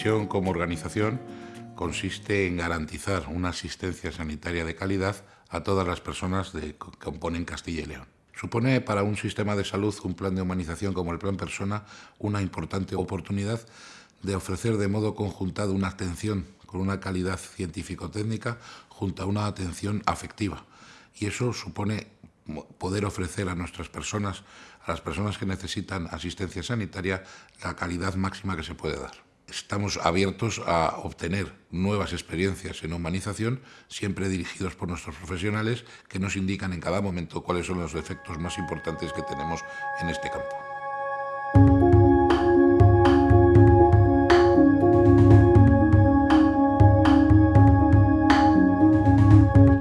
como organización consiste en garantizar una asistencia sanitaria de calidad a todas las personas que componen Castilla y León. Supone para un sistema de salud un plan de humanización como el Plan Persona una importante oportunidad de ofrecer de modo conjuntado una atención con una calidad científico-técnica junto a una atención afectiva. Y eso supone poder ofrecer a nuestras personas, a las personas que necesitan asistencia sanitaria, la calidad máxima que se puede dar. Estamos abiertos a obtener nuevas experiencias en humanización, siempre dirigidos por nuestros profesionales, que nos indican en cada momento cuáles son los efectos más importantes que tenemos en este campo.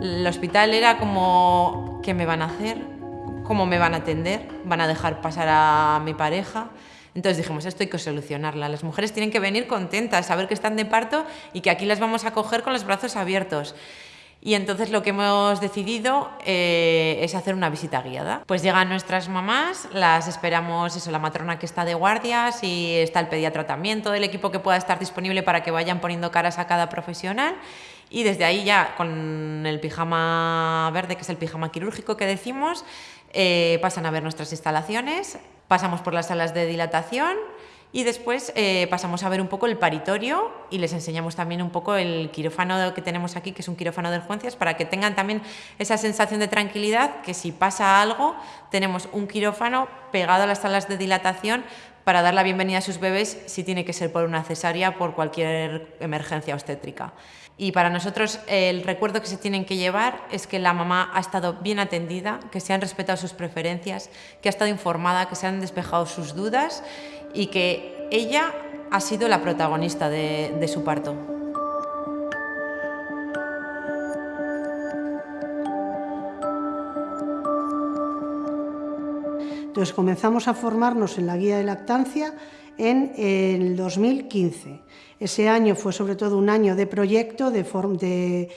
El hospital era como, ¿qué me van a hacer? ¿Cómo me van a atender? ¿Van a dejar pasar a mi pareja? Entonces dijimos, esto hay que solucionarla. Las mujeres tienen que venir contentas, saber que están de parto y que aquí las vamos a coger con los brazos abiertos. Y entonces lo que hemos decidido eh, es hacer una visita guiada. Pues llegan nuestras mamás, las esperamos, eso, la matrona que está de guardias y está el pediatra también, todo el equipo que pueda estar disponible para que vayan poniendo caras a cada profesional. Y desde ahí ya con el pijama verde, que es el pijama quirúrgico que decimos, eh, pasan a ver nuestras instalaciones, pasamos por las salas de dilatación y después eh, pasamos a ver un poco el paritorio y les enseñamos también un poco el quirófano que tenemos aquí, que es un quirófano de urgencias, para que tengan también esa sensación de tranquilidad, que si pasa algo, tenemos un quirófano pegado a las salas de dilatación para dar la bienvenida a sus bebés si tiene que ser por una cesárea, por cualquier emergencia obstétrica. Y para nosotros el recuerdo que se tienen que llevar es que la mamá ha estado bien atendida, que se han respetado sus preferencias, que ha estado informada, que se han despejado sus dudas y que ella ha sido la protagonista de, su parto. Entonces comenzamos a formarnos en la guía de lactancia en el 2015. Ese año fue sobre todo un año de proyecto, de,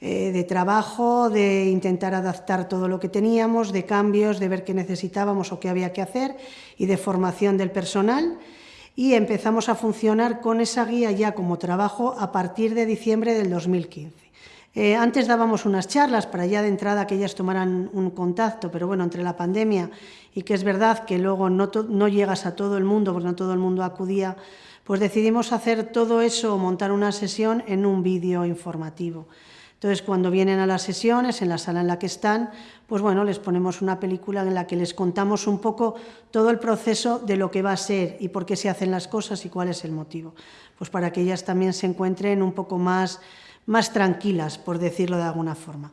eh, de, trabajo, de intentar adaptar todo lo que teníamos, de cambios, de ver qué necesitábamos o qué había que hacer y de formación del personal. Y empezamos a funcionar con esa guía ya como trabajo a partir de diciembre del 2015. Eh, antes dábamos unas charlas para ya de entrada que ellas tomaran un contacto, pero bueno, entre la pandemia y que es verdad que luego no, no llegas a todo el mundo, porque no todo el mundo acudía, pues decidimos hacer todo eso, montar una sesión en un vídeo informativo. Entonces, cuando vienen a las sesiones, en la sala en la que están, pues bueno, les ponemos una película en la que les contamos un poco todo el proceso de lo que va a ser y por qué se hacen las cosas y cuál es el motivo. Pues para que ellas también se encuentren un poco más más tranquilas, por decirlo de alguna forma.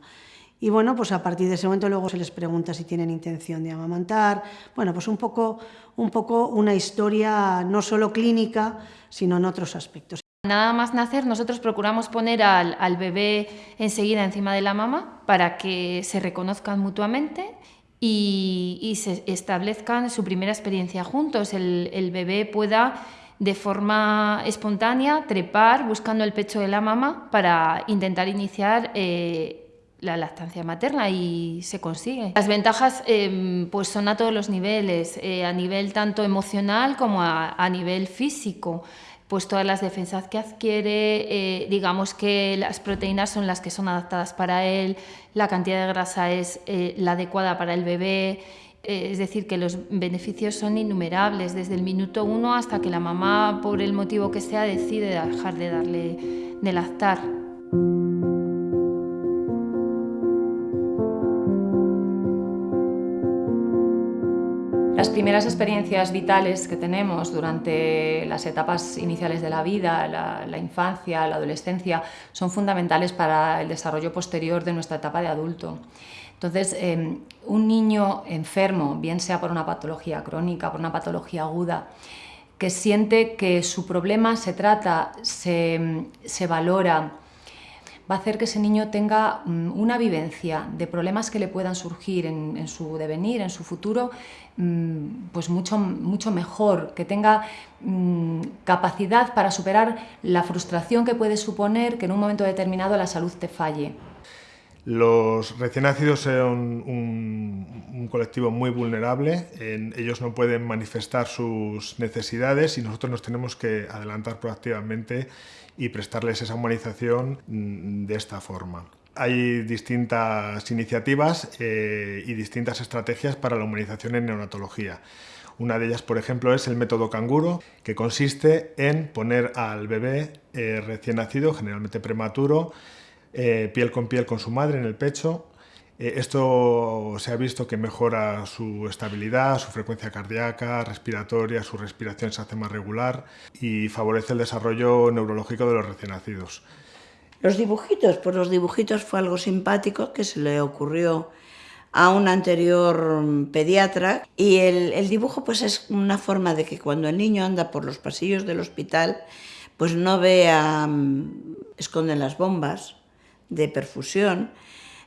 Y bueno, pues a partir de ese momento luego se les pregunta si tienen intención de amamantar. Bueno, pues un poco, un poco una historia no solo clínica, sino en otros aspectos. Nada más nacer, nosotros procuramos poner al, bebé enseguida encima de la mamá para que se reconozcan mutuamente y, se establezcan su primera experiencia juntos. El, el bebé pueda de forma espontánea, trepar buscando el pecho de la mamá para intentar iniciar eh, la lactancia materna y se consigue. Las ventajas em, pues son a todos los niveles, eh, a nivel tanto emocional como a, nivel físico pues todas las defensas que adquiere, eh, digamos que las proteínas son las que son adaptadas para él, la cantidad de grasa es la adecuada para el bebé, eh, es decir, que los beneficios son innumerables, desde el minuto uno hasta que la mamá, por el motivo que sea, decide dejar de darle de lactar. Las primeras experiencias vitales que tenemos durante las etapas iniciales de la vida, la, la, infancia, la adolescencia, son fundamentales para el desarrollo posterior de nuestra etapa de adulto. Entonces, em, un niño enfermo, bien sea por una patología crónica, por una patología aguda, que siente que su problema se trata, se, valora, va a hacer que ese niño tenga mm, una vivencia de problemas que le puedan surgir en, su devenir, en su futuro, mm, pues mucho, mucho mejor, que tenga mm, capacidad para superar la frustración que puede suponer que en un momento determinado la salud te falle. Los recién nacidos son un, colectivo muy vulnerable, ellos no pueden manifestar sus necesidades y nosotros nos tenemos que adelantar proactivamente y prestarles esa humanización mm, de esta forma. Hay distintas iniciativas eh, y distintas estrategias para la humanización en neonatología. Una de ellas, por ejemplo, es el método canguro, que consiste en poner al bebé eh, recién nacido, generalmente prematuro, eh, piel con piel con su madre en el pecho. Eh, esto se ha visto que mejora su estabilidad, su frecuencia cardíaca, respiratoria, su respiración se hace más regular y favorece el desarrollo neurológico de los recién nacidos. Los dibujitos, pues los dibujitos fue algo simpático que se le ocurrió a un anterior pediatra y el, el, dibujo pues es una forma de que cuando el niño anda por los pasillos del hospital pues no vea, mm, esconden las bombas, de perfusión,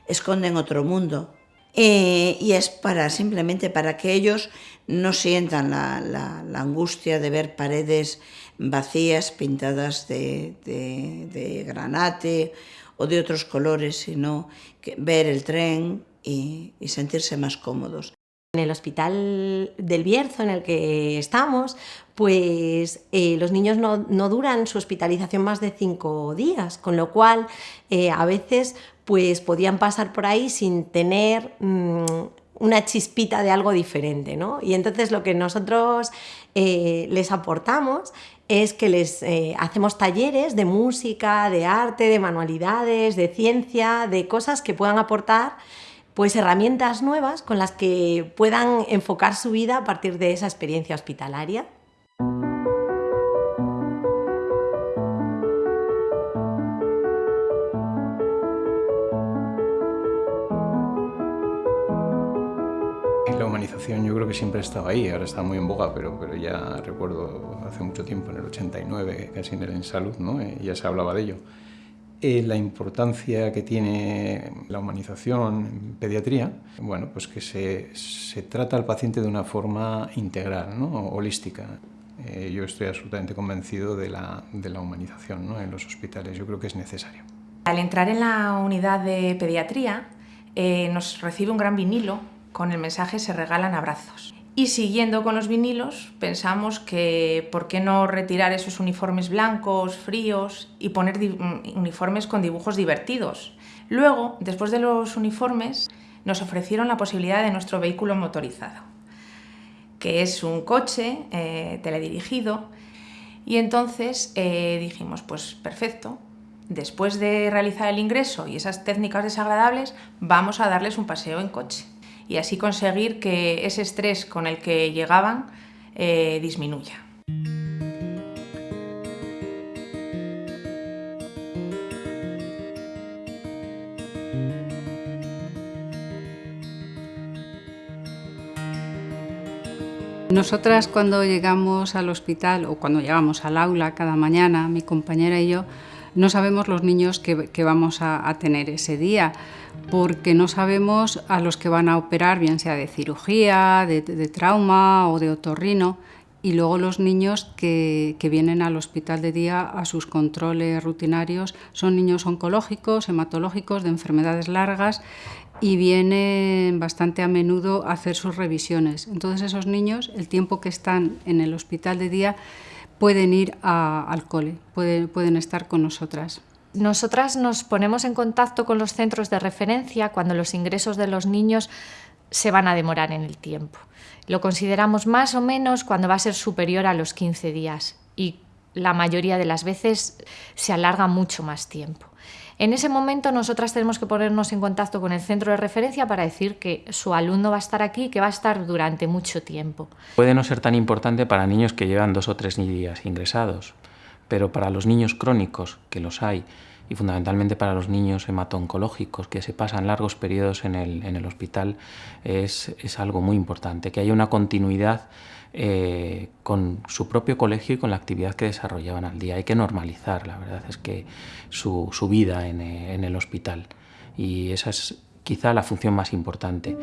esconden otro mundo. Eh, y es para simplemente para que ellos no sientan la, angustia de ver paredes vacías pintadas de, granate o de otros colores, sino ver el tren y sentirse más cómodos. En el hospital del Bierzo en el que estamos, pues eh, los niños no, duran su hospitalización más de cinco días, con lo cual eh, a veces pues podían pasar por ahí sin tener mm, una chispita de algo diferente. ¿no? Y entonces lo que nosotros eh, les aportamos es que les hacemos talleres de música, de arte, de manualidades, de ciencia, de cosas que puedan aportar pues herramientas nuevas con las que puedan enfocar su vida a partir de esa experiencia hospitalaria. La humanización yo creo que siempre ha estado ahí, ahora está muy en boga, pero, pero ya recuerdo hace mucho tiempo, en el 89, casi en el En Salud, ¿no? Eh, ya se hablaba de ello. Eh, la importancia que tiene la humanización en pediatría, bueno, pues que se, se trata al paciente de una forma integral, ¿no? holística. Eh, yo estoy absolutamente convencido de la, de la humanización ¿no? en los hospitales, yo creo que es necesario. Al entrar en la unidad de pediatría eh, nos recibe un gran vinilo con el mensaje se regalan abrazos. Y siguiendo con los vinilos, pensamos que por qué no retirar esos uniformes blancos, fríos y poner mm, uniformes con dibujos divertidos. Luego, después de los uniformes, nos ofrecieron la posibilidad de nuestro vehículo motorizado, que es un coche eh, teledirigido. Y entonces eh, dijimos, pues perfecto, después de realizar el ingreso y esas técnicas desagradables, vamos a darles un paseo en coche y así conseguir que ese estrés con el que llegaban eh, disminuya. Nosotras cuando llegamos al hospital o cuando llegamos al aula cada mañana, mi compañera y yo, no sabemos los niños que, vamos a, tener ese día, porque no sabemos a los que van a operar, bien sea de cirugía, de, trauma o de otorrino, y luego los niños que, vienen al hospital de día a sus controles rutinarios son niños oncológicos, hematológicos, de enfermedades largas y vienen bastante a menudo a hacer sus revisiones. Entonces esos niños, el tiempo que están en el hospital de día, pueden ir al cole, pueden, pueden estar con nosotras. Nosotras nos ponemos en contacto con los centros de referencia cuando los ingresos de los niños se van a demorar en el tiempo. Lo consideramos más o menos cuando va a ser superior a los 15 días y la mayoría de las veces se alarga mucho más tiempo. En ese momento nosotras tenemos que ponernos en contacto con el centro de referencia para decir que su alumno va a estar aquí y que va a estar durante mucho tiempo. Puede no ser tan importante para niños que llevan dos o tres días ingresados, pero para los niños crónicos, que los hay, y fundamentalmente para los niños hematoncológicos que se pasan largos periodos en el, en el hospital, es, es algo muy importante, que haya una continuidad eh, con su propio colegio y con la actividad que desarrollaban al día. Hay que normalizar, la verdad es que su, su vida en, eh, en el hospital y esa es quizá la función más importante.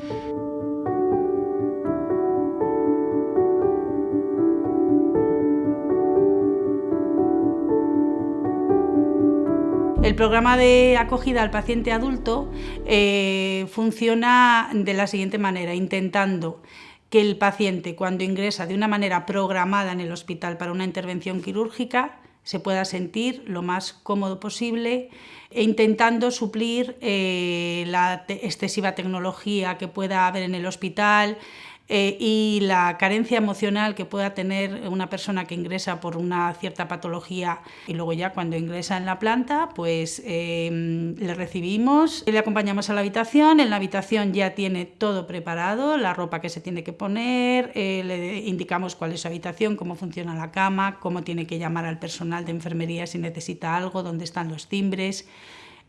El programa de acogida al paciente adulto eh, funciona de la siguiente manera, intentando que el paciente cuando ingresa de una manera programada en el hospital para una intervención quirúrgica se pueda sentir lo más cómodo posible e intentando suplir eh, la excesiva tecnología que pueda haber en el hospital, eh, y la carencia emocional que pueda tener una persona que ingresa por una cierta patología y luego ya cuando ingresa en la planta pues em, le recibimos, le acompañamos a la habitación, en la habitación ya tiene todo preparado, la ropa que se tiene que poner, eh, le indicamos cuál es su habitación, cómo funciona la cama, cómo tiene que llamar al personal de enfermería si necesita algo, dónde están los timbres,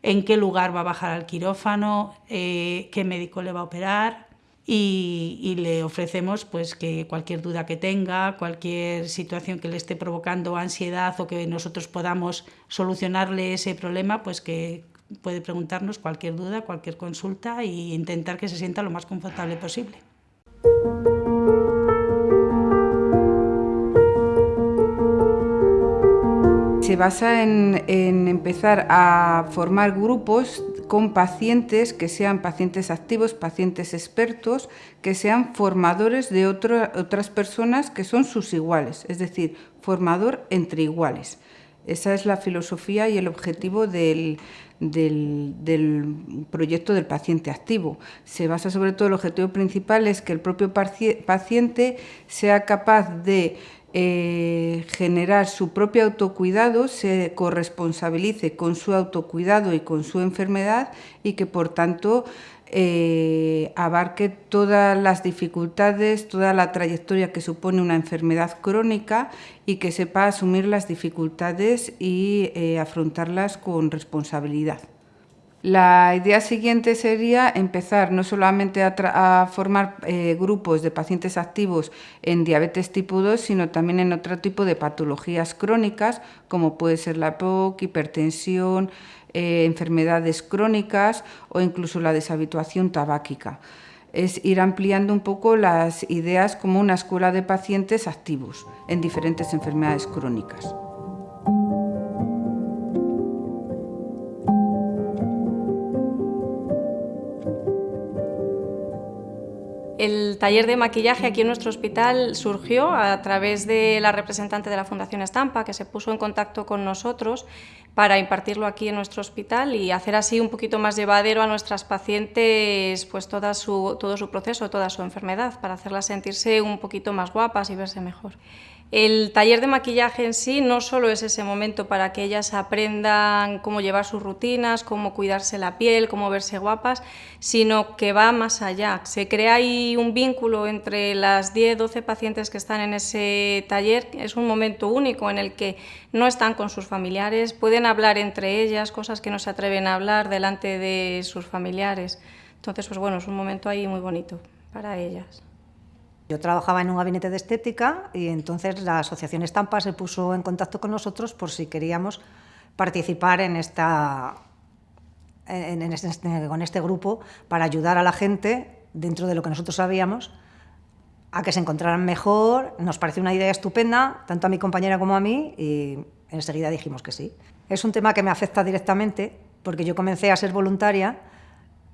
en qué lugar va a bajar al quirófano, eh, qué médico le va a operar y, le ofrecemos pues que cualquier duda que tenga, cualquier situación que le esté provocando ansiedad o que nosotros podamos solucionarle ese problema, pues que puede preguntarnos cualquier duda, cualquier consulta e intentar que se sienta lo más confortable posible. Se basa en, en empezar a formar grupos con pacientes que sean pacientes activos, pacientes expertos, que sean formadores de otras personas que son sus iguales, es decir, formador entre iguales. Esa es la filosofía y el objetivo del, del, proyecto del paciente activo. Se basa sobre todo, el objetivo principal es que el propio paciente sea capaz de eh, generar su propio autocuidado, se corresponsabilice con su autocuidado y con su enfermedad y que por tanto eh, abarque todas las dificultades, toda la trayectoria que supone una enfermedad crónica y que sepa asumir las dificultades y eh, afrontarlas con responsabilidad. La idea siguiente sería empezar no solamente a, formar eh, grupos de pacientes activos en diabetes tipo 2, sino también en otro tipo de patologías crónicas, como puede ser la POC, hipertensión, eh, enfermedades crónicas o incluso la deshabituación tabáquica. Es ir ampliando un poco las ideas como una escuela de pacientes activos en diferentes enfermedades crónicas. El taller de maquillaje aquí en nuestro hospital surgió a través de la representante de la Fundación Estampa, que se puso en contacto con nosotros para impartirlo aquí en nuestro hospital y hacer así un poquito más llevadero a nuestras pacientes pues toda todo su proceso, toda su enfermedad, para hacerlas sentirse un poquito más guapas y verse mejor. El taller de maquillaje en sí no solo es ese momento para que ellas aprendan cómo llevar sus rutinas, cómo cuidarse la piel, cómo verse guapas, sino que va más allá. Se crea ahí un vínculo entre las 10, 12 pacientes que están en ese taller. Es un momento único en el que no están con sus familiares, pueden hablar entre ellas, cosas que no se atreven a hablar delante de sus familiares. Entonces, pues bueno, es un momento ahí muy bonito para ellas. Yo trabajaba en un gabinete de estética y entonces la Asociación Estampa se puso en contacto con nosotros por si queríamos participar en esta, en este, con este grupo para ayudar a la gente, dentro de lo que nosotros sabíamos, a que se encontraran mejor. Nos pareció una idea estupenda, tanto a mi compañera como a mí, y enseguida dijimos que sí. Es un tema que me afecta directamente porque yo comencé a ser voluntaria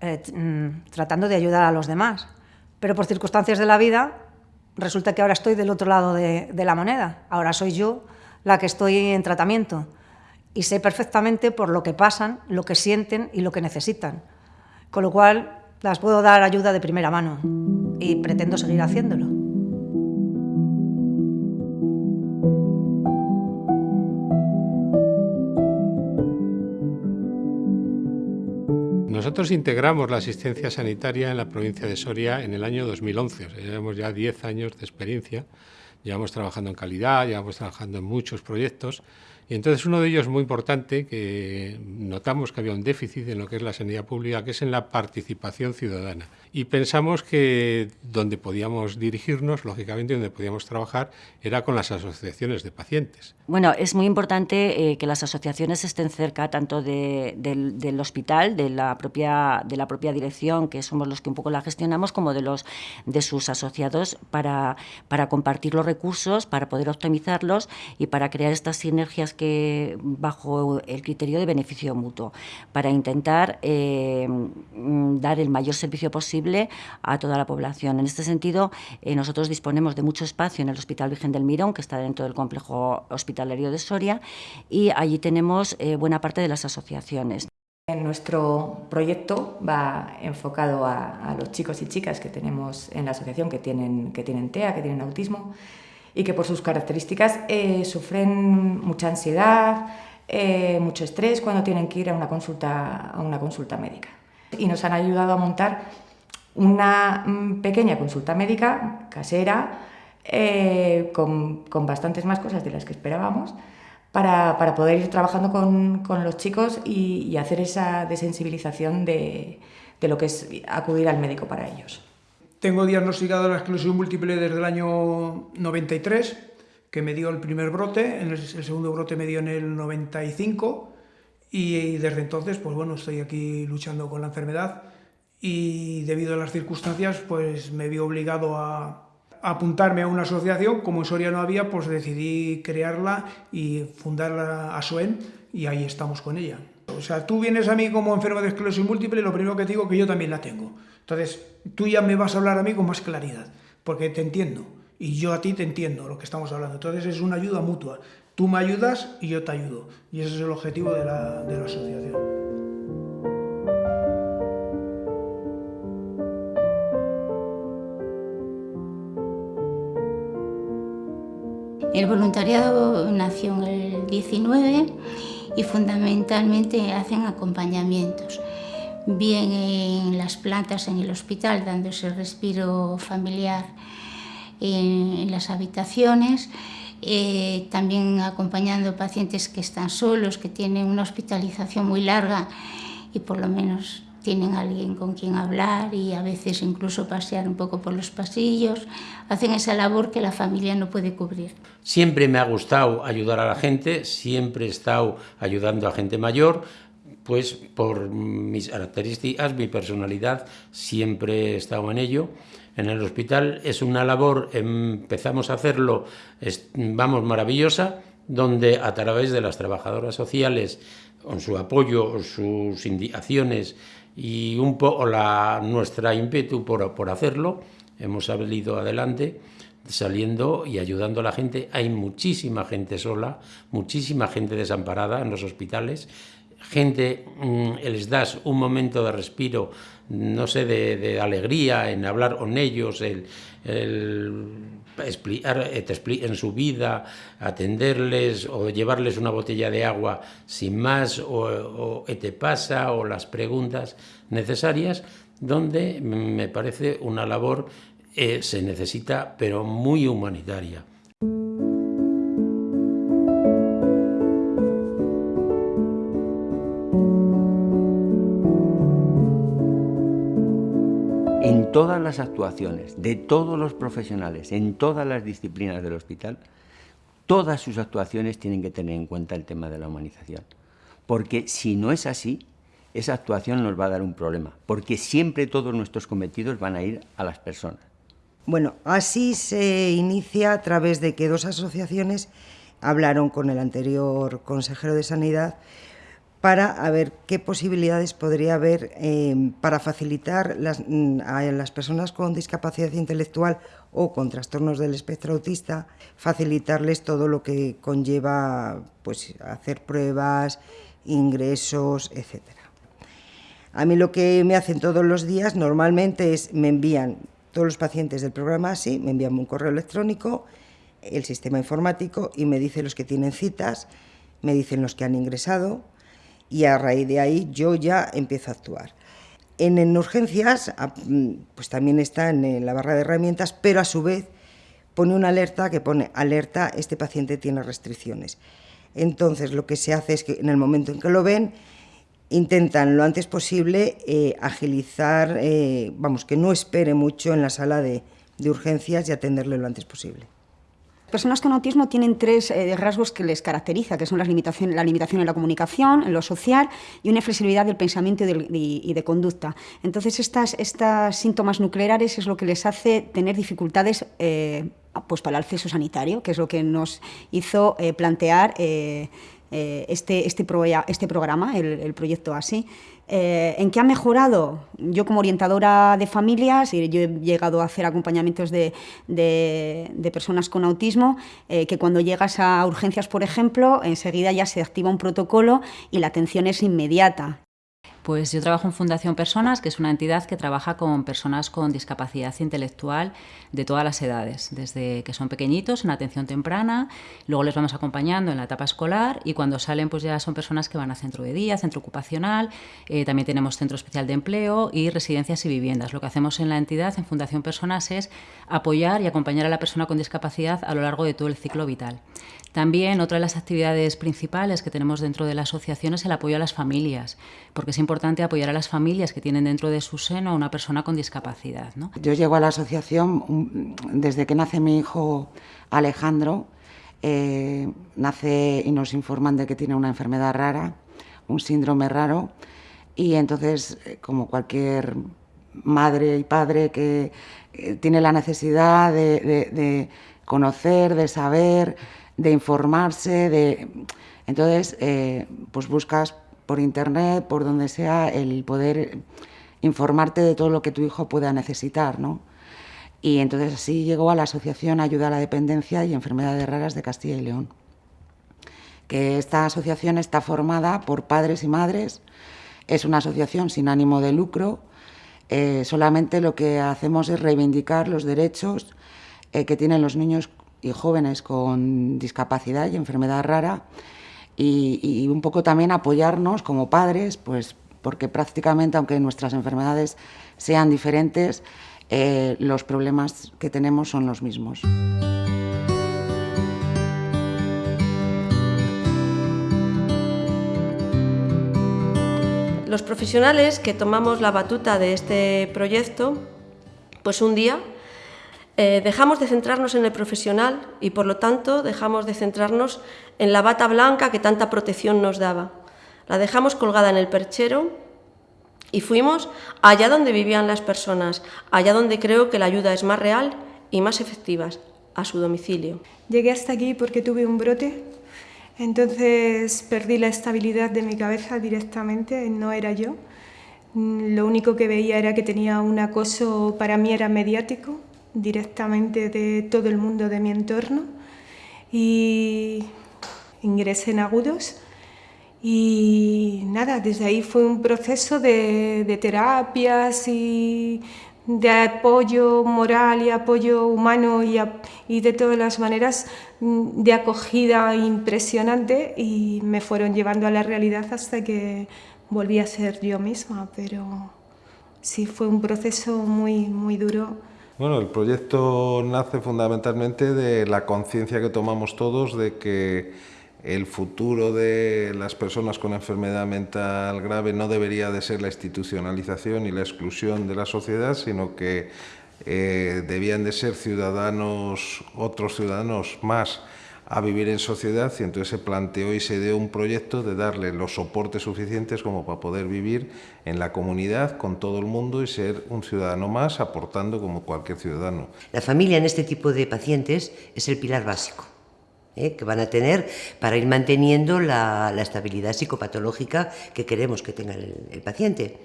eh, mm, tratando de ayudar a los demás pero por circunstancias de la vida resulta que ahora estoy del otro lado de, la moneda. Ahora soy yo la que estoy en tratamiento y sé perfectamente por lo que pasan, lo que sienten y lo que necesitan. Con lo cual las puedo dar ayuda de primera mano y pretendo seguir haciéndolo. Nosotros integramos la asistencia sanitaria en la provincia de Soria en el año 2011, o llevamos ya 10 años de experiencia, llevamos trabajando en calidad, llevamos trabajando en muchos proyectos y entonces uno de ellos muy importante, que notamos que había un déficit en lo que es la sanidad pública, que es en la participación ciudadana. Y pensamos que donde podíamos dirigirnos, lógicamente donde podíamos trabajar, era con las asociaciones de pacientes. Bueno, es muy importante eh, que las asociaciones estén cerca tanto del, hospital, de la, propia, de la propia dirección, que somos los que un poco la gestionamos, como de, los, de sus asociados para, para compartir los recursos, para poder optimizarlos y para crear estas sinergias que bajo el criterio de beneficio mutuo, para intentar eh, mm, dar el mayor servicio posible a toda la población. En este sentido, eh, nosotros disponemos de mucho espacio en el Hospital Virgen del Mirón, que está dentro del complejo hospitalario de Soria, y allí tenemos eh, buena parte de las asociaciones. Nuestro proyecto va enfocado a, los chicos y chicas que tenemos en la asociación que tienen, que tienen TEA, que tienen autismo y que por sus características eh, sufren mucha ansiedad, eh, mucho estrés cuando tienen que ir a una, consulta, a una consulta médica. Y nos han ayudado a montar una mm, pequeña consulta médica casera eh, con, con bastantes más cosas de las que esperábamos para, para poder ir trabajando con, con los chicos y, y, hacer esa desensibilización de, de lo que es acudir al médico para ellos. Tengo diagnosticado la esclerosis múltiple desde el año 93, que me dio el primer brote, el, segundo brote me dio en el 95 y, desde entonces pues bueno, estoy aquí luchando con la enfermedad y debido a las circunstancias pues me vi obligado a, apuntarme a una asociación, como en Soria no había, pues decidí crearla y fundar a SOEN y ahí estamos con ella. O sea, tú vienes a mí como enfermo de esclerosis múltiple lo primero que te digo es que yo también la tengo. Entonces, tú ya me vas a hablar a mí con más claridad, porque te entiendo y yo a ti te entiendo lo que estamos hablando. Entonces es una ayuda mutua. Tú me ayudas y yo te ayudo. Y ese es el objetivo de la, de la asociación. El voluntariado nació en el 19 y fundamentalmente hacen acompañamientos, bien en las plantas en el hospital, dándose respiro familiar en, las habitaciones, eh, también acompañando pacientes que están solos, que tienen una hospitalización muy larga y por lo menos tienen alguien con quien hablar y a veces incluso pasear un poco por los pasillos, hacen esa labor que la familia no puede cubrir. Siempre me ha gustado ayudar a la gente, siempre he estado ayudando a gente mayor, pues por mis características, mi personalidad, siempre he estado en ello. En el hospital es una labor, empezamos a hacerlo, vamos, maravillosa, donde a través de las trabajadoras sociales, con su apoyo, sus indicaciones y un poco la, nuestra ímpetu por, por hacerlo, hemos salido adelante saliendo y ayudando a la gente. Hay muchísima gente sola, muchísima gente desamparada en los hospitales, gente, mmm, les das un momento de respiro, no sé, de, alegría en hablar con ellos, el, el explicar en su vida, atenderles o llevarles una botella de agua sin más, o, o ¿qué te pasa? o las preguntas necesarias, donde me parece una labor eh, se necesita, pero muy humanitaria. Todas las actuaciones de todos los profesionales, en todas las disciplinas del hospital, todas sus actuaciones tienen que tener en cuenta el tema de la humanización. Porque si no es así, esa actuación nos va a dar un problema, porque siempre todos nuestros cometidos van a ir a las personas. Bueno, así se inicia a través de que dos asociaciones hablaron con el anterior consejero de Sanidad para ver qué posibilidades podría haber eh, para facilitar mm, a las personas con discapacidad intelectual o con trastornos del espectro autista, facilitarles todo lo que conlleva pues, hacer pruebas, ingresos, etc. A mí lo que me hacen todos los días normalmente es me envían todos los pacientes del programa ASI, me envían un correo electrónico, el sistema informático y me dice los que tienen citas, me dicen los que han ingresado, y a raíz de ahí yo ya empiezo a actuar. En, en urgencias, pues también está en la barra de herramientas, pero a su vez pone una alerta que pone alerta, este paciente tiene restricciones. Entonces lo que se hace es que en el momento en que lo ven, intentan lo antes posible eh, agilizar, eh, vamos, que no espere mucho en la sala de, de urgencias y atenderle lo antes posible. Personas con autismo tienen tres eh, rasgos que les caracteriza, que son las la limitación en la comunicación, en lo social y una flexibilidad del pensamiento y de, conducta. Entonces, estas, estas síntomas nucleares es lo que les hace tener dificultades eh, pues para el acceso sanitario, que es lo que nos hizo eh, plantear eh, este, este, este, programa, el, proyecto ASI. Eh, ¿En qué ha mejorado? Yo como orientadora de familias, yo he llegado a hacer acompañamientos de, de, de personas con autismo, eh, que cuando llegas a urgencias, por ejemplo, enseguida ya se activa un protocolo y la atención es inmediata. Pues yo trabajo en Fundación Personas, que es una entidad que trabaja con personas con discapacidad intelectual de todas las edades, desde que son pequeñitos en atención temprana, luego les vamos acompañando en la etapa escolar y cuando salen pues ya son personas que van a centro de día, centro ocupacional, eh, también tenemos centro especial de empleo y residencias y viviendas. Lo que hacemos en la entidad, en Fundación Personas, es apoyar y acompañar a la persona con discapacidad a lo largo de todo el ciclo vital. También otra de las actividades principales que tenemos dentro de la asociación es el apoyo a las familias, porque es importante apoyar a las familias que tienen dentro de su seno a una persona con discapacidad. ¿no? Yo llego a la asociación desde que nace mi hijo Alejandro, eh, nace y nos informan de que tiene una enfermedad rara, un síndrome raro, y entonces, eh, como cualquier madre y padre que eh, tiene la necesidad de conocer, de saber, de informarse, de... Entonces, eh, pues buscas por internet, por donde sea, el poder informarte de todo lo que tu hijo pueda necesitar, ¿no? Y entonces así llegó a la Asociación Ayuda a la Dependencia y Enfermedades Raras de Castilla y León. Que esta asociación está formada por padres y madres, es una asociación sin ánimo de lucro, eh, solamente lo que hacemos es reivindicar los derechos eh, que tienen los niños y jóvenes con discapacidad y enfermedad rara y, y, un poco también apoyarnos como padres, pues porque prácticamente, aunque nuestras enfermedades sean diferentes, eh, los problemas que tenemos son los mismos. Los profesionales que tomamos la batuta de este proyecto, pues un día eh, dejamos de centrarnos en el profesional y, por lo tanto, dejamos de centrarnos en la bata blanca que tanta protección nos daba. La dejamos colgada en el perchero y fuimos allá donde vivían las personas, allá donde creo que la ayuda es más real y más efectiva, a su domicilio. Llegué hasta aquí porque tuve un brote, entonces perdí la estabilidad de mi cabeza directamente, no era yo. Lo único que veía era que tenía un acoso, para mí era mediático, directamente de todo el mundo de mi entorno y ingresé en agudos y nada, desde ahí fue un proceso de, de terapias y de apoyo moral y apoyo humano y, y, de todas las maneras mm, de acogida impresionante y me fueron llevando a la realidad hasta que volví a ser yo misma, pero sí fue un proceso muy, muy duro. Bueno, el proyecto nace fundamentalmente de la conciencia que tomamos todos de que el futuro de las personas con enfermedad mental grave no debería de ser la institucionalización y la exclusión de la sociedad, sino que eh, debían de ser ciudadanos, otros ciudadanos más a vivir en sociedad y entonces se planteó y se dio un proyecto de darle los soportes suficientes como para poder vivir en la comunidad con todo el mundo y ser un ciudadano más aportando como cualquier ciudadano. La familia en este tipo de pacientes es el pilar básico. ¿eh? que van a tener para ir manteniendo la, la, estabilidad psicopatológica que queremos que tenga el, el paciente.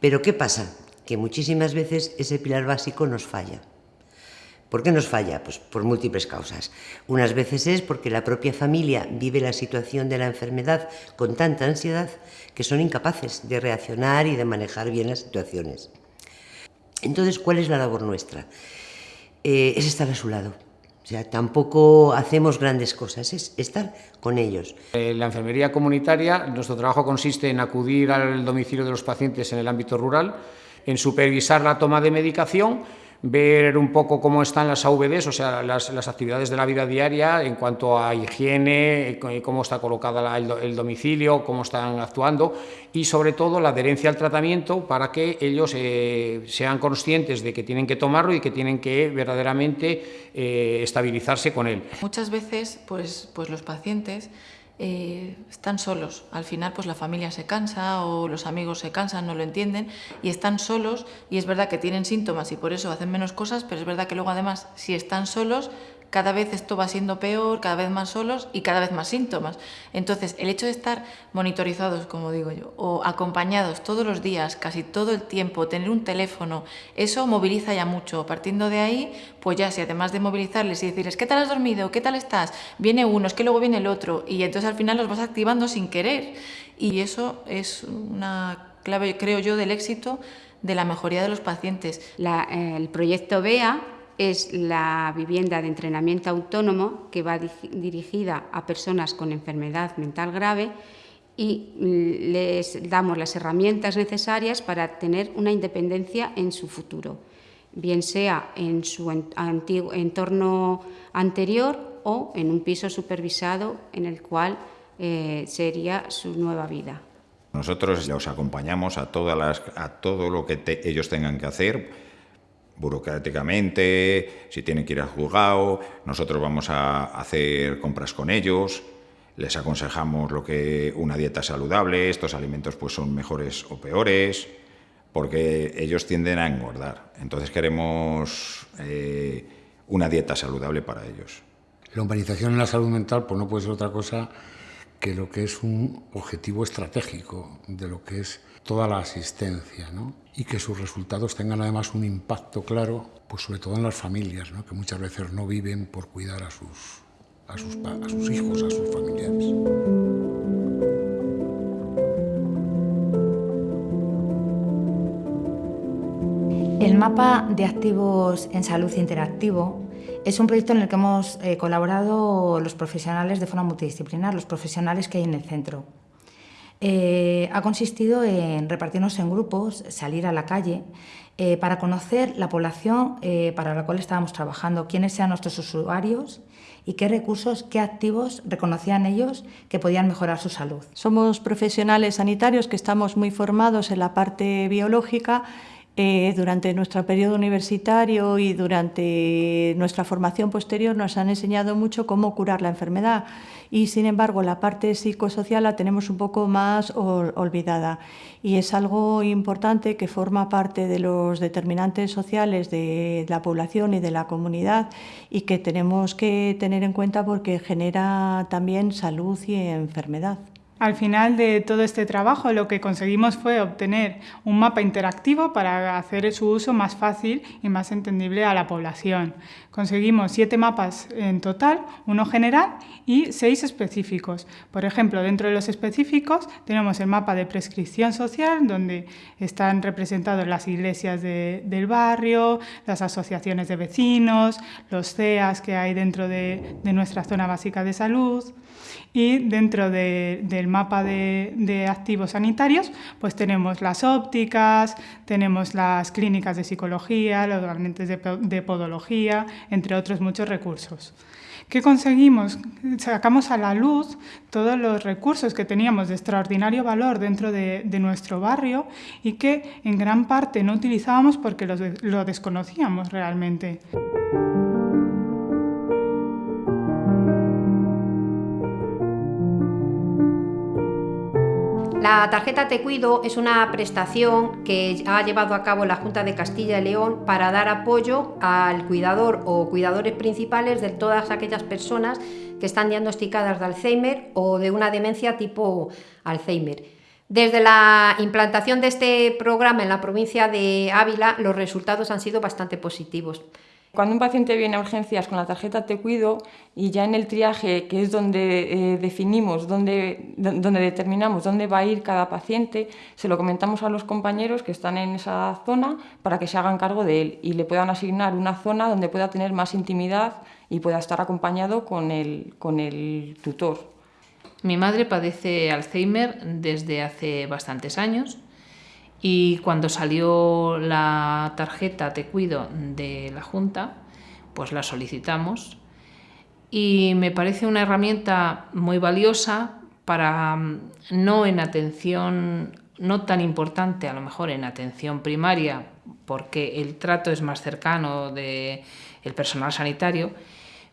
Pero ¿qué pasa? Que muchísimas veces ese pilar básico nos falla. ¿Por qué nos falla? Pues por múltiples causas. Unas veces es porque la propia familia vive la situación de la enfermedad con tanta ansiedad que son incapaces de reaccionar y de manejar bien las situaciones. Entonces, ¿cuál es la labor nuestra? Eh, es estar a su lado. O sea, tampoco hacemos grandes cosas, es estar con ellos. En la enfermería comunitaria, nuestro trabajo consiste en acudir al domicilio de los pacientes en el ámbito rural, en supervisar la toma de medicación, ver un poco cómo están las AVDs, o sea, las, actividades de la vida diaria en cuanto a higiene, cómo está colocada el, domicilio, cómo están actuando y sobre todo la adherencia al tratamiento para que ellos eh, sean conscientes de que tienen que tomarlo y que tienen que verdaderamente eh, estabilizarse con él. Muchas veces pues, pues los pacientes eh, están solos. Al final, pues la familia se cansa o los amigos se cansan, no lo entienden y están solos y es verdad que tienen síntomas y por eso hacen menos cosas, pero es verdad que luego además, si están solos, cada vez esto va siendo peor, cada vez más solos y cada vez más síntomas. Entonces, el hecho de estar monitorizados, como digo yo, o acompañados todos los días, casi todo el tiempo, tener un teléfono, eso moviliza ya mucho. Partiendo de ahí, pues ya si además de movilizarles y decirles, ¿qué tal has dormido? ¿Qué tal estás? Viene uno, es que luego viene el otro, y entonces al final los vas activando sin querer. Y eso es una clave, creo yo, del éxito de la mejoría de los pacientes. el proyecto BEA es la vivienda de entrenamiento autónomo que va dirigida a personas con enfermedad mental grave y les damos las herramientas necesarias para tener una independencia en su futuro, bien sea en su entorno anterior o en un piso supervisado en el cual eh, sería su nueva vida. Nosotros los acompañamos a, todo lo que ellos tengan que hacer burocráticamente, si tienen que ir al juzgado, nosotros vamos a hacer compras con ellos, les aconsejamos lo que una dieta saludable, estos alimentos pues son mejores o peores, porque ellos tienden a engordar. Entonces queremos eh, una dieta saludable para ellos. La humanización en la salud mental pues no puede ser otra cosa que lo que es un objetivo estratégico de lo que es toda la asistencia, ¿no? y que sus resultados tengan además un impacto claro, pues sobre todo en las familias, ¿no? que muchas veces no viven por cuidar a sus, a sus, a sus hijos, a sus familiares. El mapa de activos en salud interactivo es un proyecto en el que hemos eh, colaborado los profesionales de forma multidisciplinar, los profesionales que hay en el centro. Eh, ha consistido en repartirnos en grupos, salir a la calle, eh, para conocer la población eh, para la cual estábamos trabajando, quiénes eran nuestros usuarios y qué recursos, qué activos reconocían ellos que podían mejorar su salud. Somos profesionales sanitarios que estamos muy formados en la parte biológica eh, durante nuestro periodo universitario y durante nuestra formación posterior nos han enseñado mucho cómo curar la enfermedad y sin embargo la parte psicosocial la tenemos un poco más olvidada y es algo importante que forma parte de los determinantes sociales de la población y de la comunidad y que tenemos que tener en cuenta porque genera también salud y enfermedad. Al final de todo este trabajo lo que conseguimos fue obtener un mapa interactivo para hacer su uso más fácil y más entendible a la población. Conseguimos siete mapas en total, uno general y seis específicos. Por ejemplo, dentro de los específicos tenemos el mapa de prescripción social, donde están representados las iglesias del barrio, las asociaciones de vecinos, los CEAS que hay dentro de, nuestra zona básica de salud. Y dentro del mapa de, activos sanitarios, pues tenemos las ópticas, tenemos las clínicas de psicología, los gabinetes de podología, entre otros muchos recursos. ¿Qué conseguimos? Sacamos a la luz todos los recursos que teníamos de extraordinario valor dentro de, nuestro barrio y que en gran parte no utilizábamos porque lo desconocíamos realmente. La tarjeta Te Cuido es una prestación que ha llevado a cabo la Junta de Castilla y León para dar apoyo al cuidador o cuidadores principales de todas aquellas personas que están diagnosticadas de Alzheimer o de una demencia tipo Alzheimer. Desde la implantación de este programa en la provincia de Ávila, los resultados han sido bastante positivos. Cuando un paciente viene a urgencias con la tarjeta Te Cuido y ya en el triaje, que es donde eh, definimos, donde, donde determinamos dónde va a ir cada paciente, se lo comentamos a los compañeros que están en esa zona para que se hagan cargo de él y le puedan asignar una zona donde pueda tener más intimidad y pueda estar acompañado con el, con el tutor. Mi madre padece Alzheimer desde hace bastantes años Y cuando salió la tarjeta Te Cuido de la Junta, pues la solicitamos. Y me parece una herramienta muy valiosa para mm, no en atención, no tan importante a lo mejor en atención primaria, porque el trato es más cercano del el personal sanitario,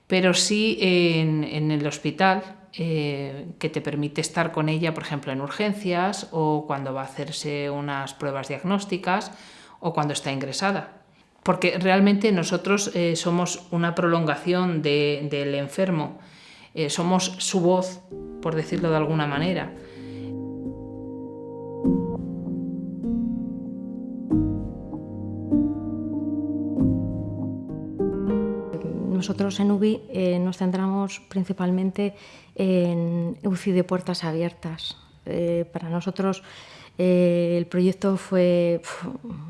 pero sí en, en el hospital, eh, que te permite estar con ella, por ejemplo, en urgencias o cuando va a hacerse unas pruebas diagnósticas o cuando está ingresada. Porque realmente nosotros eh, somos una prolongación del enfermo, eh, somos su voz, por decirlo de alguna manera. Nosotros en UBI eh, nos centramos principalmente en UCI de puertas abiertas. Eh, para nosotros eh, el proyecto fue,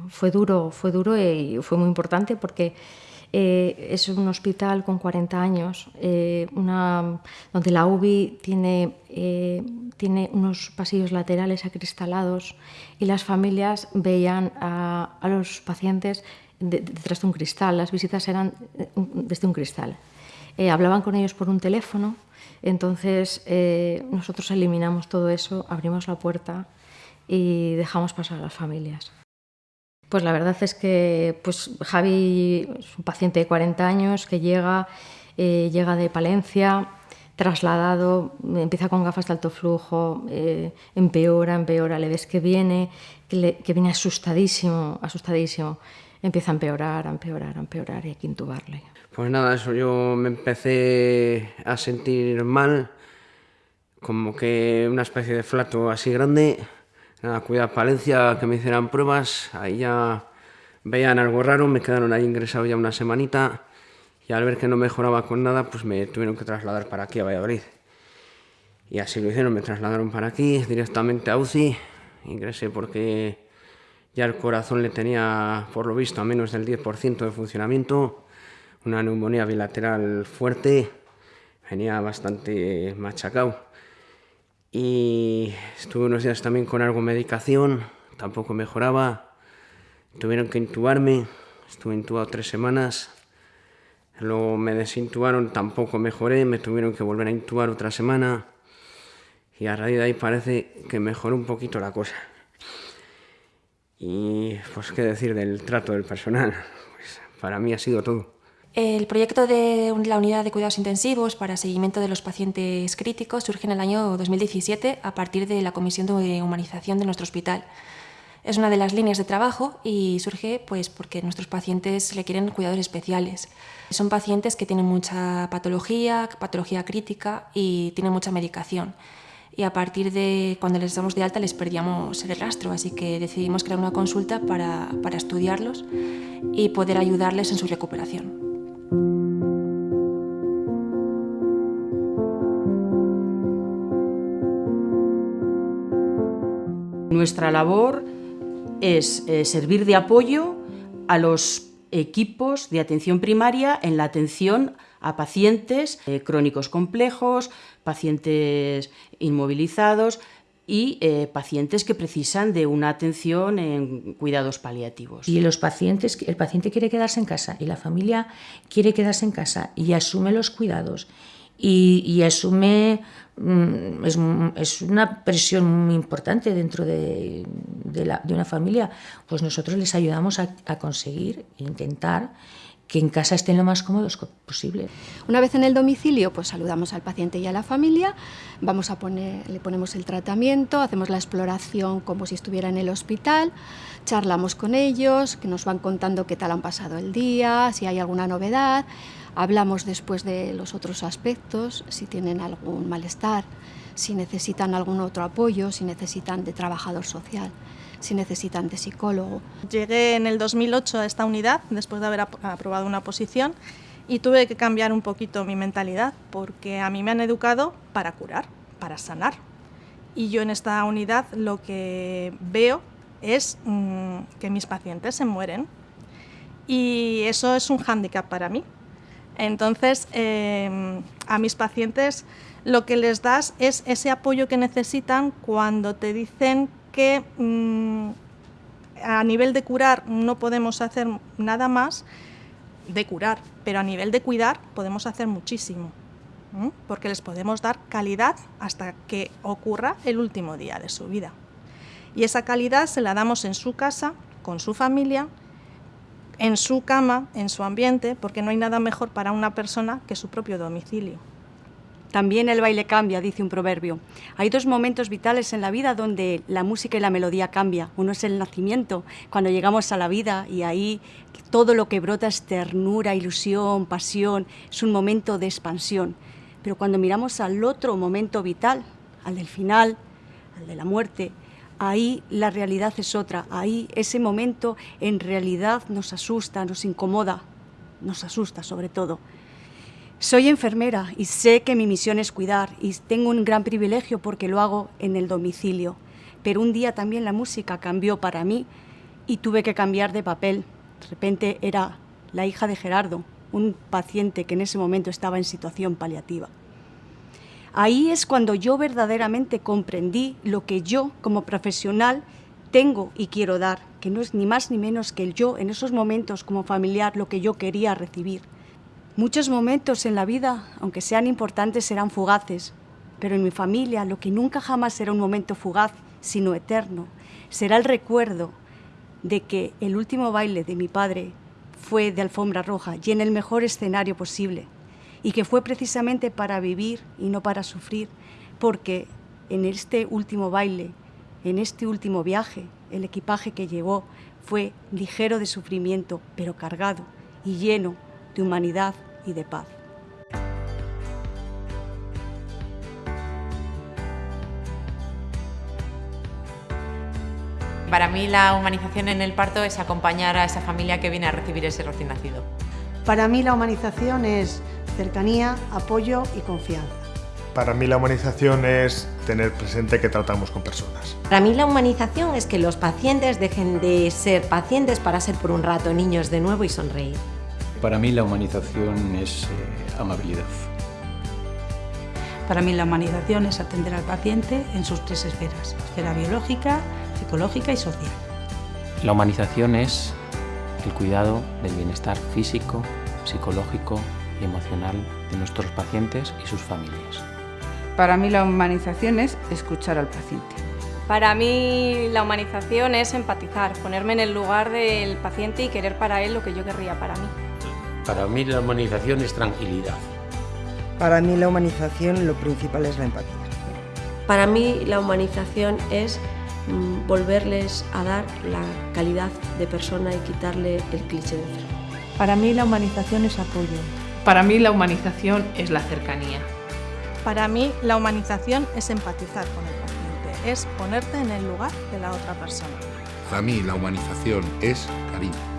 fue duro, fue duro y fue muy importante porque es un hospital con 40 años, donde la UBI tiene, tiene unos pasillos laterales acristalados y las familias veían a los pacientes detrás de un cristal, las visitas eran eh, desde un cristal. Eh, hablaban con ellos por un teléfono, entonces eh, nosotros eliminamos todo eso, abrimos la puerta y dejamos pasar a las familias. Pues la verdad es que pues, Javi es un paciente de 40 años que llega, llega de Palencia, trasladado, empieza con gafas de alto flujo, empeora, empeora, le ves que viene, que viene asustadísimo, asustadísimo empieza a empeorar, a empeorar, a empeorar y hay que intubarle. Pues nada, eso yo me empecé a sentir mal, como que una especie de flato así grande. Nada, Palencia, que me hicieran pruebas, ahí ya veían algo raro, me quedaron ahí ingresados ya una semanita y al ver que no mejoraba con nada, pues me tuvieron que trasladar para aquí a Valladolid. Y así lo hicieron, me trasladaron para aquí, directamente a UCI, ingresé porque ya el corazón le tenía, por lo visto, a menos del 10% de funcionamiento, una neumonía bilateral fuerte, venía bastante machacado. Y estuve unos días también con algo de medicación, tampoco mejoraba. Tuvieron que intubarme, estuve intubado tres semanas. Luego me desintubaron, tampoco mejoré, me tuvieron que volver a intubar otra semana. Y a raíz de ahí parece que mejoró un poquito la cosa. Y pues qué decir del trato del personal, pues para mí ha sido todo. El proyecto de la Unidad de Cuidados Intensivos para seguimiento de los pacientes críticos surge en el año 2017 a partir de la Comisión de Humanización de nuestro hospital. Es una de las líneas de trabajo y surge pues, porque nuestros pacientes requieren cuidados especiales. Son pacientes que tienen mucha patología, patología crítica y tienen mucha medicación y a partir de cuando les damos de alta les perdíamos el rastro, así que decidimos crear una consulta para, para estudiarlos y poder ayudarles en su recuperación. Nuestra labor es eh, servir de apoyo a los equipos de atención primaria en la atención a pacientes eh, crónicos complejos, pacientes inmovilizados y eh, pacientes que precisan de una atención en cuidados paliativos. Y los pacientes, el paciente quiere quedarse en casa y la familia quiere quedarse en casa y asume los cuidados y, asume, mm, es, una presión muy importante dentro de, una familia, pues nosotros les ayudamos a, a conseguir, intentar que en casa estén lo más cómodos posible. Una vez en el domicilio, pues saludamos al paciente y a la familia, vamos a poner, le ponemos el tratamiento, hacemos la exploración como si estuviera en el hospital, charlamos con ellos, que nos van contando qué tal han pasado el día, si hay alguna novedad, hablamos después de los otros aspectos, si tienen algún malestar, si necesitan algún otro apoyo, si necesitan de trabajador social si necesitan de psicólogo. Llegué en el 2008 a esta unidad después de haber aprobado una posición y tuve que cambiar un poquito mi mentalidad porque a mí me han educado para curar, para sanar. Y yo en esta unidad lo que veo es mm, que mis pacientes se mueren y eso es un hándicap para mí. Entonces, em, a mis pacientes lo que les das es ese apoyo que necesitan cuando te dicen que mm, a nivel de curar no podemos hacer nada más de curar, pero a nivel de cuidar podemos hacer muchísimo, porque les podemos dar calidad hasta que ocurra el último día de su vida. Y esa calidad se la damos en su casa, con su familia, en su cama, en su ambiente, porque no hay nada mejor para una persona que su propio domicilio. También el baile cambia, dice un proverbio. Hay dos momentos vitales en la vida donde la música y la melodía cambia. Uno es el nacimiento, cuando llegamos a la vida y ahí todo lo que brota es ternura, ilusión, pasión, es un momento de expansión. Pero cuando miramos al otro momento vital, al del final, al de la muerte, ahí la realidad es otra. Ahí ese momento en realidad nos asusta, nos incomoda, nos asusta sobre todo. Soy enfermera y sé que mi misión es cuidar y tengo un gran privilegio porque lo hago en el domicilio. Pero un día también la música cambió para mí y tuve que cambiar de papel. De repente era la hija de Gerardo, un paciente que en ese momento estaba en situación paliativa. Ahí es cuando yo verdaderamente comprendí lo que yo como profesional tengo y quiero dar, que no es ni más ni menos que el yo en esos momentos como familiar lo que yo quería recibir. Muchos momentos en la vida, aunque sean importantes, serán fugaces, pero en mi familia lo que nunca jamás será un momento fugaz, sino eterno, será el recuerdo de que el último baile de mi padre fue de alfombra roja y en el mejor escenario posible, y que fue precisamente para vivir y no para sufrir, porque en este último baile, en este último viaje, el equipaje que llevó fue ligero de sufrimiento, pero cargado y lleno de humanidad y de paz. Para mí la humanización en el parto es acompañar a esa familia que viene a recibir ese recién nacido. Para mí la humanización es cercanía, apoyo y confianza. Para mí la humanización es tener presente que tratamos con personas. Para mí la humanización es que los pacientes dejen de ser pacientes para ser por un rato niños de nuevo y sonreír. Para mí la humanización es eh, amabilidad. Para mí la humanización es atender al paciente en sus tres esferas, esfera biológica, psicológica y social. La humanización es el cuidado del bienestar físico, psicológico y emocional de nuestros pacientes y sus familias. Para mí la humanización es escuchar al paciente. Para mí la humanización es empatizar, ponerme en el lugar del paciente y querer para él lo que yo querría para mí. Para mí la humanización es tranquilidad. Para mí la humanización lo principal es la empatía. Para mí la humanización es mm, volverles a dar la calidad de persona y quitarle el cliché de enfermo. Para mí la humanización es apoyo. Para mí la humanización es la cercanía. Para mí la humanización es empatizar con el paciente, es ponerte en el lugar de la otra persona. Para mí la humanización es cariño.